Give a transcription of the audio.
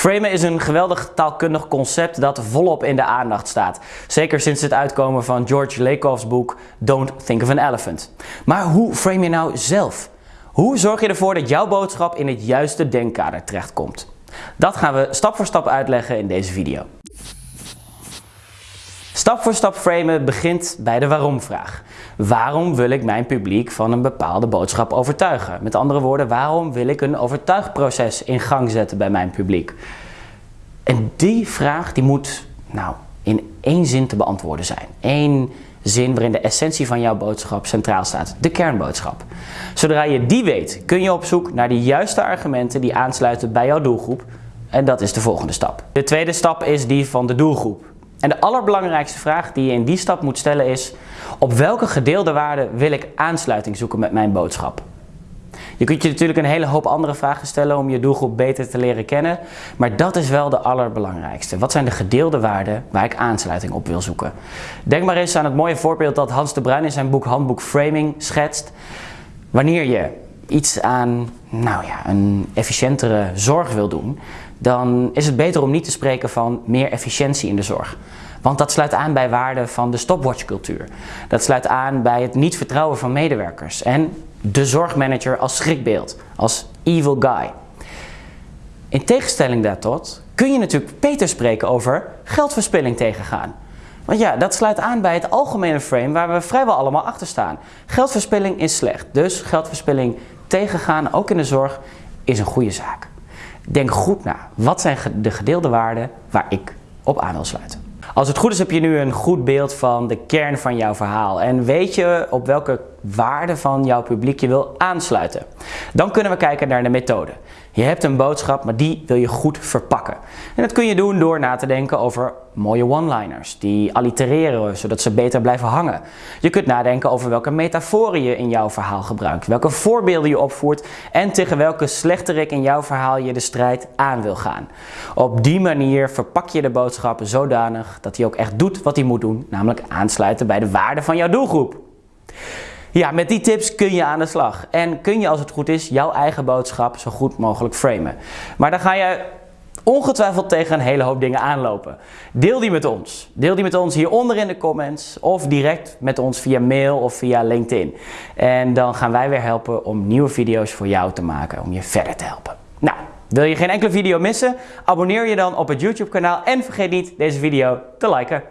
Framen is een geweldig taalkundig concept dat volop in de aandacht staat. Zeker sinds het uitkomen van George Lakoff's boek Don't Think of an Elephant. Maar hoe frame je nou zelf? Hoe zorg je ervoor dat jouw boodschap in het juiste denkkader terechtkomt? Dat gaan we stap voor stap uitleggen in deze video. Stap voor stap framen begint bij de waarom-vraag. Waarom wil ik mijn publiek van een bepaalde boodschap overtuigen? Met andere woorden, waarom wil ik een overtuigproces in gang zetten bij mijn publiek? En die vraag die moet nou, in één zin te beantwoorden zijn. Eén zin waarin de essentie van jouw boodschap centraal staat. De kernboodschap. Zodra je die weet, kun je op zoek naar de juiste argumenten die aansluiten bij jouw doelgroep. En dat is de volgende stap. De tweede stap is die van de doelgroep. En de allerbelangrijkste vraag die je in die stap moet stellen is, op welke gedeelde waarde wil ik aansluiting zoeken met mijn boodschap? Je kunt je natuurlijk een hele hoop andere vragen stellen om je doelgroep beter te leren kennen, maar dat is wel de allerbelangrijkste. Wat zijn de gedeelde waarden waar ik aansluiting op wil zoeken? Denk maar eens aan het mooie voorbeeld dat Hans de Bruin in zijn boek Handboek Framing schetst. Wanneer je iets aan nou ja, een efficiëntere zorg wil doen, dan is het beter om niet te spreken van meer efficiëntie in de zorg. Want dat sluit aan bij waarden van de stopwatchcultuur. Dat sluit aan bij het niet vertrouwen van medewerkers en de zorgmanager als schrikbeeld, als evil guy. In tegenstelling daartot kun je natuurlijk beter spreken over geldverspilling tegengaan. Want ja, dat sluit aan bij het algemene frame waar we vrijwel allemaal achter staan. Geldverspilling is slecht, dus geldverspilling tegengaan, ook in de zorg, is een goede zaak. Denk goed na. Wat zijn de gedeelde waarden waar ik op aan wil sluiten? Als het goed is heb je nu een goed beeld van de kern van jouw verhaal en weet je op welke waarde van jouw publiek je wil aansluiten. Dan kunnen we kijken naar de methode. Je hebt een boodschap, maar die wil je goed verpakken. En dat kun je doen door na te denken over mooie one-liners die allitereren zodat ze beter blijven hangen. Je kunt nadenken over welke metaforen je in jouw verhaal gebruikt, welke voorbeelden je opvoert en tegen welke slechterik in jouw verhaal je de strijd aan wil gaan. Op die manier verpak je de boodschap zodanig dat hij ook echt doet wat hij moet doen, namelijk aansluiten bij de waarde van jouw doelgroep. Ja, met die tips kun je aan de slag. En kun je als het goed is jouw eigen boodschap zo goed mogelijk framen. Maar dan ga je ongetwijfeld tegen een hele hoop dingen aanlopen. Deel die met ons. Deel die met ons hieronder in de comments of direct met ons via mail of via LinkedIn. En dan gaan wij weer helpen om nieuwe video's voor jou te maken, om je verder te helpen. Nou, wil je geen enkele video missen? Abonneer je dan op het YouTube kanaal en vergeet niet deze video te liken.